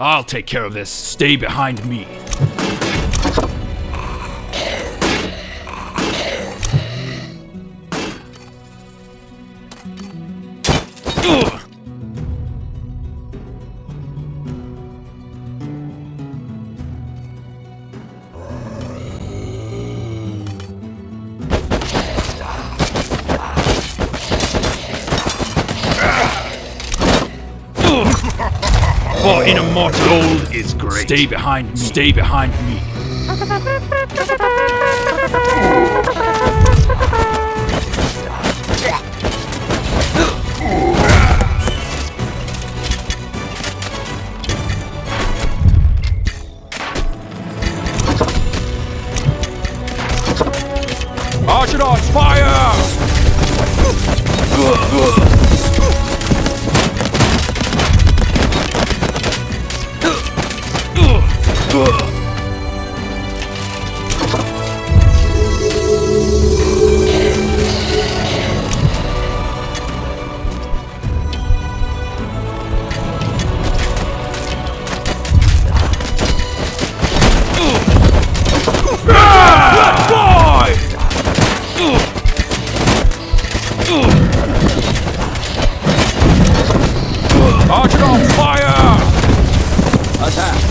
I'll take care of this. Stay behind me. Ugh! For in immortal gold is great. Stay behind me. Stay behind me. Archidons, fire! Archer on fire! Attack!